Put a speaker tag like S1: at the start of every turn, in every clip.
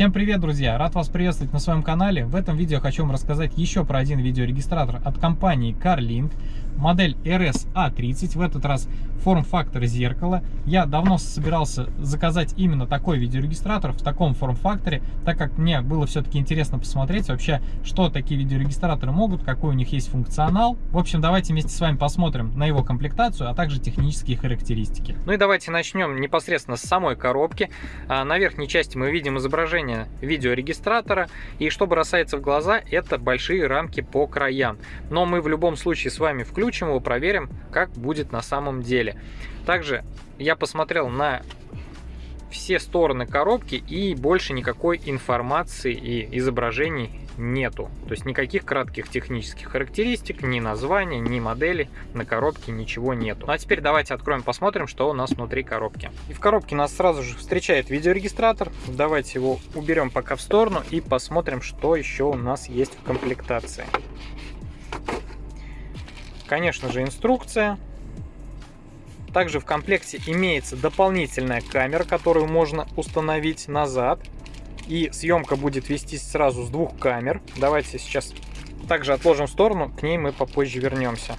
S1: Всем привет, друзья! Рад вас приветствовать на своем канале. В этом видео хочу вам рассказать еще про один видеорегистратор от компании CarLink модель RS-A30, в этот раз форм-фактор зеркала. Я давно собирался заказать именно такой видеорегистратор в таком форм-факторе, так как мне было все-таки интересно посмотреть вообще, что такие видеорегистраторы могут, какой у них есть функционал. В общем, давайте вместе с вами посмотрим на его комплектацию, а также технические характеристики. Ну и давайте начнем непосредственно с самой коробки. А, на верхней части мы видим изображение видеорегистратора, и что бросается в глаза, это большие рамки по краям. Но мы в любом случае с вами включим его, проверим, как будет на самом деле. Также я посмотрел на все стороны коробки и больше никакой информации и изображений нету. То есть никаких кратких технических характеристик, ни названия, ни модели на коробке ничего нету. Ну а теперь давайте откроем, посмотрим, что у нас внутри коробки. И в коробке нас сразу же встречает видеорегистратор. Давайте его уберем пока в сторону и посмотрим, что еще у нас есть в комплектации. Конечно же, инструкция. Также в комплекте имеется дополнительная камера, которую можно установить назад. И съемка будет вестись сразу с двух камер. Давайте сейчас также отложим в сторону, к ней мы попозже вернемся.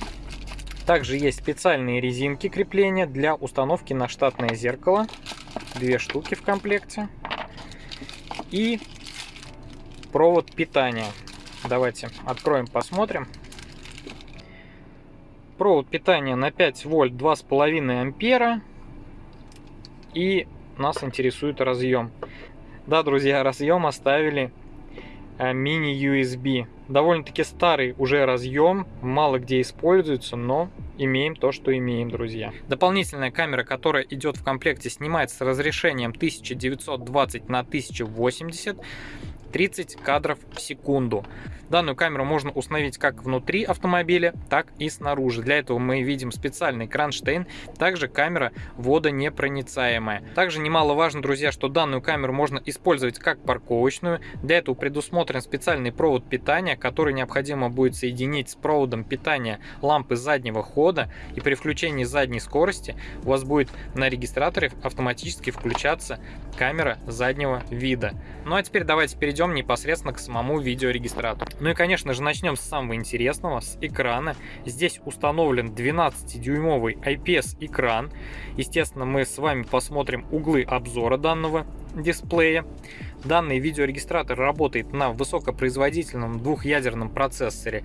S1: Также есть специальные резинки крепления для установки на штатное зеркало. Две штуки в комплекте. И провод питания. Давайте откроем, посмотрим провод питания на 5 вольт 2,5 ампера. И нас интересует разъем. Да, друзья, разъем оставили э, мини-USB. Довольно-таки старый уже разъем, мало где используется, но имеем то, что имеем, друзья. Дополнительная камера, которая идет в комплекте, снимается с разрешением 1920 на 1080 30 кадров в секунду. Данную камеру можно установить как внутри автомобиля, так и снаружи. Для этого мы видим специальный кронштейн, также камера водонепроницаемая. Также немаловажно, друзья, что данную камеру можно использовать как парковочную. Для этого предусмотрен специальный провод питания, который необходимо будет соединить с проводом питания лампы заднего хода. И при включении задней скорости у вас будет на регистраторе автоматически включаться камера заднего вида. Ну а теперь давайте перейдем непосредственно к самому видеорегистратору. Ну и, конечно же, начнем с самого интересного, с экрана. Здесь установлен 12-дюймовый IPS-экран. Естественно, мы с вами посмотрим углы обзора данного дисплея. Данный видеорегистратор работает на высокопроизводительном двухъядерном процессоре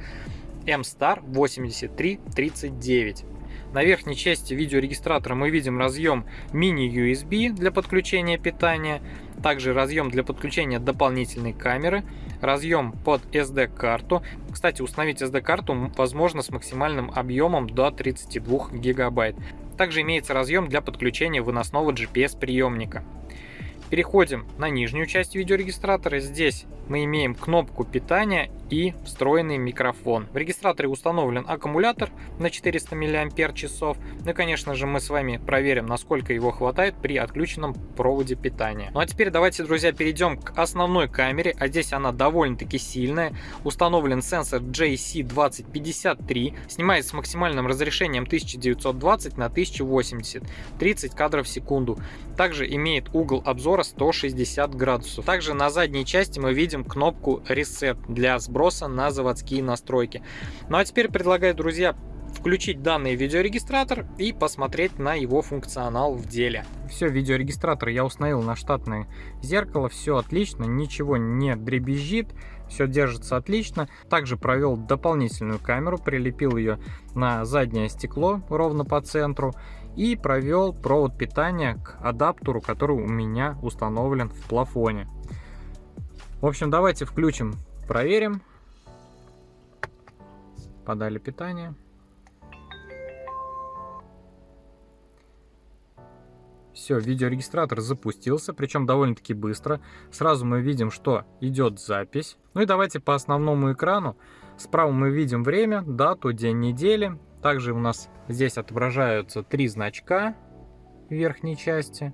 S1: M-Star 8339. На верхней части видеорегистратора мы видим разъем мини-USB для подключения питания, также разъем для подключения дополнительной камеры, разъем под SD-карту. Кстати, установить SD-карту возможно с максимальным объемом до 32 гигабайт. Также имеется разъем для подключения выносного GPS-приемника. Переходим на нижнюю часть видеорегистратора. Здесь мы имеем кнопку питания и встроенный микрофон. В регистраторе установлен аккумулятор на 400 мАч. Ну и, конечно же, мы с вами проверим, насколько его хватает при отключенном проводе питания. Ну а теперь давайте, друзья, перейдем к основной камере. А здесь она довольно-таки сильная. Установлен сенсор JC2053. Снимает с максимальным разрешением 1920 на 1080. 30 кадров в секунду. Также имеет угол обзора 160 градусов. Также на задней части мы видим кнопку Reset для сброса сброса на заводские настройки. Ну а теперь предлагаю, друзья, включить данный видеорегистратор и посмотреть на его функционал в деле. Все, видеорегистратор я установил на штатное зеркало, все отлично, ничего не дребезжит, все держится отлично. Также провел дополнительную камеру, прилепил ее на заднее стекло ровно по центру и провел провод питания к адаптеру, который у меня установлен в плафоне. В общем, давайте включим Проверим. Подали питание. Все, видеорегистратор запустился, причем довольно-таки быстро. Сразу мы видим, что идет запись. Ну и давайте по основному экрану. Справа мы видим время, дату, день недели. Также у нас здесь отображаются три значка в верхней части.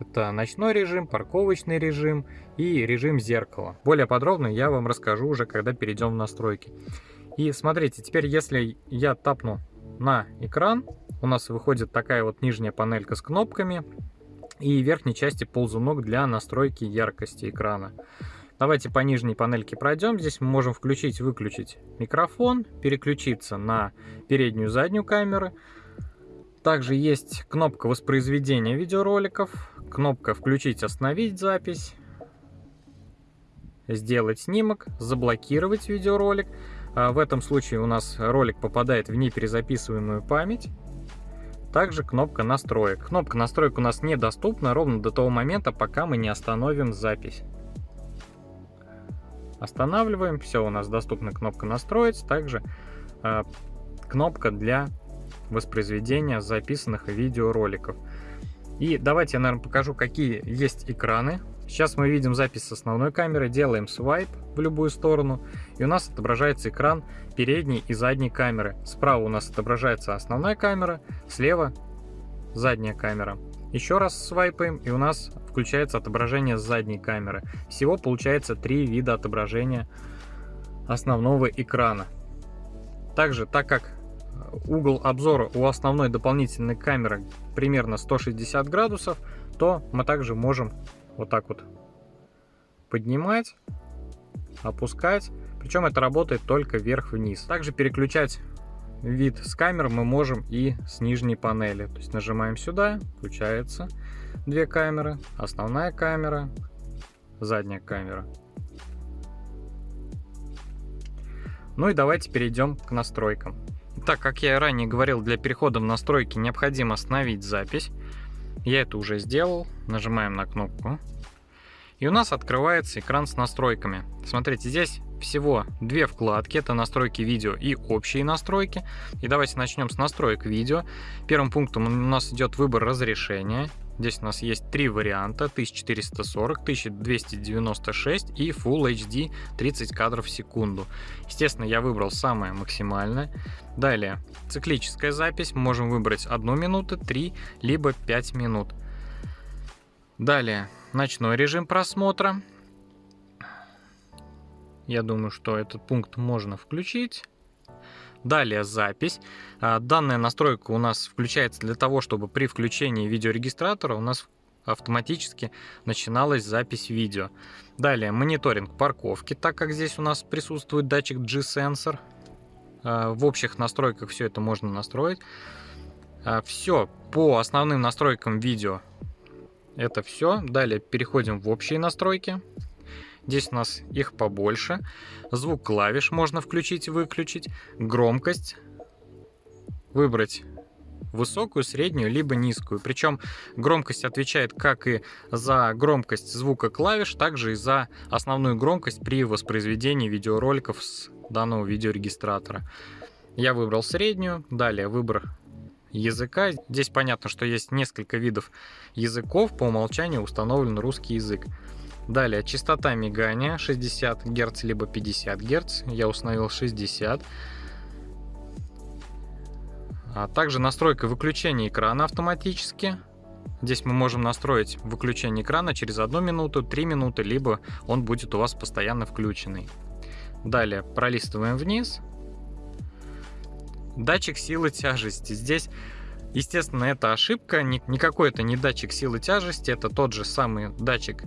S1: Это ночной режим, парковочный режим и режим зеркала. Более подробно я вам расскажу уже, когда перейдем в настройки. И смотрите, теперь если я тапну на экран, у нас выходит такая вот нижняя панелька с кнопками. и верхней части ползунок для настройки яркости экрана. Давайте по нижней панельке пройдем. Здесь мы можем включить-выключить микрофон, переключиться на переднюю и заднюю камеры. Также есть кнопка воспроизведения видеороликов, кнопка «Включить, остановить запись», сделать снимок, заблокировать видеоролик. А в этом случае у нас ролик попадает в неперезаписываемую память. Также кнопка настроек. Кнопка настроек у нас недоступна ровно до того момента, пока мы не остановим запись. Останавливаем, все, у нас доступна кнопка настроить, также э, кнопка для воспроизведения записанных видеороликов. И давайте я, наверное, покажу, какие есть экраны. Сейчас мы видим запись с основной камеры, делаем свайп в любую сторону, и у нас отображается экран передней и задней камеры. Справа у нас отображается основная камера, слева задняя камера. Еще раз свайпаем, и у нас включается отображение с задней камеры. Всего получается три вида отображения основного экрана. Также, так как угол обзора у основной дополнительной камеры примерно 160 градусов, то мы также можем вот так вот поднимать, опускать. Причем это работает только вверх-вниз. Также переключать вид с камер мы можем и с нижней панели. То есть нажимаем сюда, включается две камеры, основная камера, задняя камера. Ну и давайте перейдем к настройкам. Так как я ранее говорил, для перехода в настройки необходимо остановить запись. Я это уже сделал. Нажимаем на кнопку. И у нас открывается экран с настройками. Смотрите, здесь всего две вкладки. Это настройки видео и общие настройки. И давайте начнем с настроек видео. Первым пунктом у нас идет выбор разрешения. Здесь у нас есть три варианта 1440, 1296 и Full HD 30 кадров в секунду. Естественно, я выбрал самое максимальное. Далее, циклическая запись. Можем выбрать 1 минуту, 3, либо 5 минут. Далее, ночной режим просмотра. Я думаю, что этот пункт можно включить. Далее запись. А, данная настройка у нас включается для того, чтобы при включении видеорегистратора у нас автоматически начиналась запись видео. Далее мониторинг парковки, так как здесь у нас присутствует датчик G-сенсор. А, в общих настройках все это можно настроить. А, все по основным настройкам видео. Это все. Далее переходим в общие настройки. Здесь у нас их побольше. Звук клавиш можно включить и выключить. Громкость. Выбрать высокую, среднюю, либо низкую. Причем громкость отвечает как и за громкость звука клавиш, также и за основную громкость при воспроизведении видеороликов с данного видеорегистратора. Я выбрал среднюю, далее выбор языка. Здесь понятно, что есть несколько видов языков, по умолчанию установлен русский язык. Далее, частота мигания 60 Гц либо 50 Гц. Я установил 60. А также настройка выключения экрана автоматически. Здесь мы можем настроить выключение экрана через 1 минуту, 3 минуты, либо он будет у вас постоянно включенный. Далее пролистываем вниз. Датчик силы тяжести. Здесь, естественно, это ошибка. Никакой это не датчик силы тяжести, это тот же самый датчик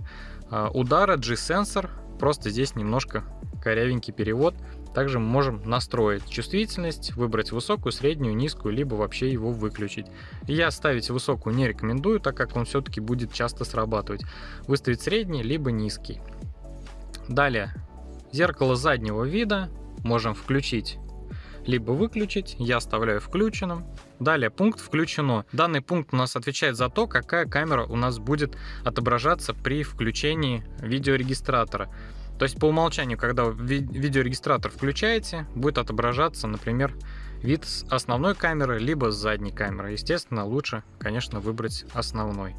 S1: удара G-сенсор. Просто здесь немножко корявенький перевод. Также мы можем настроить чувствительность, выбрать высокую, среднюю, низкую, либо вообще его выключить. Я ставить высокую не рекомендую, так как он все-таки будет часто срабатывать. Выставить средний, либо низкий. Далее, зеркало заднего вида можем включить либо выключить. Я оставляю включенным. Далее пункт включено. Данный пункт у нас отвечает за то, какая камера у нас будет отображаться при включении видеорегистратора. То есть по умолчанию, когда ви видеорегистратор включаете, будет отображаться, например, вид с основной камеры, либо с задней камеры. Естественно, лучше, конечно, выбрать основной.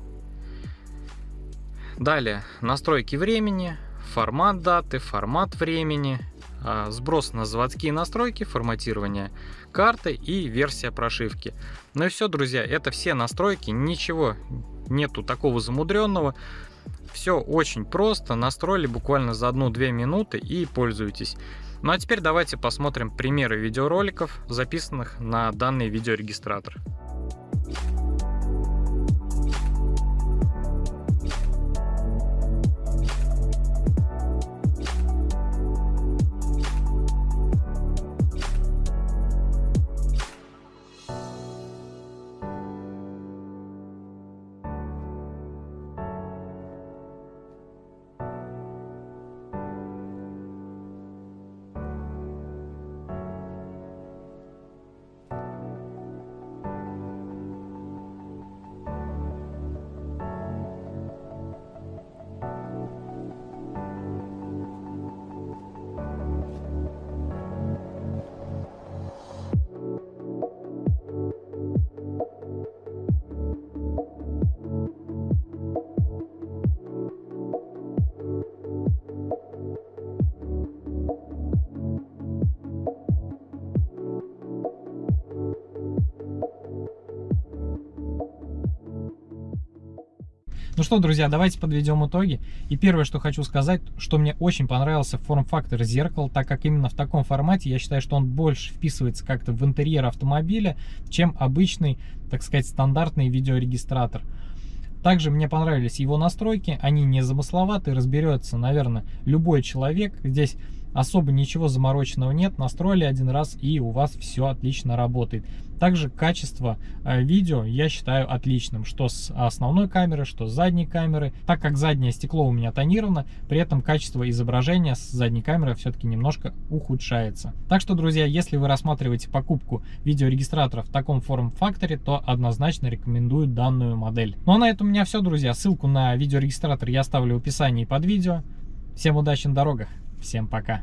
S1: Далее, настройки времени, формат даты, формат времени, сброс на заводские настройки, форматирование карты и версия прошивки. Ну и все, друзья, это все настройки, ничего нету такого замудренного. Все очень просто, настроили буквально за 1-2 минуты и пользуйтесь. Ну а теперь давайте посмотрим примеры видеороликов, записанных на данный видеорегистратор.
S2: Что, друзья, давайте подведем итоги. И первое, что хочу сказать, что мне очень понравился форм-фактор зеркал, так как именно в таком формате я считаю, что он больше вписывается как-то в интерьер автомобиля, чем обычный, так сказать, стандартный видеорегистратор. Также мне понравились его настройки, они не замысловатые, разберется, наверное, любой человек. Здесь особо ничего замороченного нет, настроили один раз и у вас все отлично работает. Также качество э, видео я считаю отличным, что с основной камеры, что с задней камеры. Так как заднее стекло у меня тонировано, при этом качество изображения с задней камеры все-таки немножко ухудшается. Так что, друзья, если вы рассматриваете покупку видеорегистратора в таком форм-факторе, то однозначно рекомендую данную модель. Ну а на этом у меня все, друзья. Ссылку на видеорегистратор я оставлю в описании под видео. Всем удачи на дорогах! Всем пока!